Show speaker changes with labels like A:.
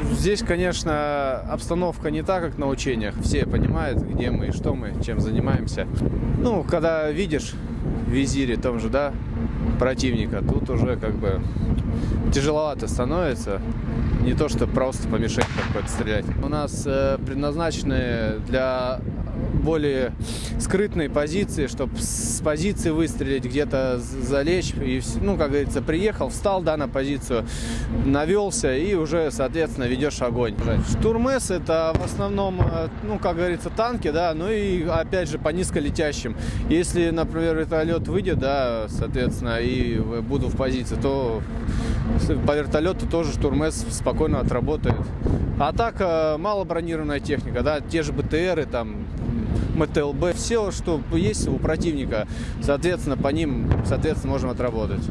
A: Здесь, конечно, обстановка не так, как на учениях. Все понимают, где мы что мы, чем занимаемся. Ну, когда видишь в визире том же, да, противника, тут уже как бы тяжеловато становится. Не то, что просто по мишени какой-то стрелять. У нас э, предназначены для более скрытной позиции, чтобы с позиции выстрелить, где-то залечь. И, ну, как говорится, приехал, встал, да, на позицию, навелся и уже, соответственно, ведешь огонь. Штурмес это в основном, э, ну, как говорится, танки, да, ну и, опять же, по низколетящим. Если, например, вертолет выйдет, да, соответственно, и буду в позиции, то по вертолету тоже штурмес спокойно отработает. А так, э, малобронированная техника, да, те же БТРы, там, МТЛБ, все, что есть у противника, соответственно, по ним, соответственно, можем отработать.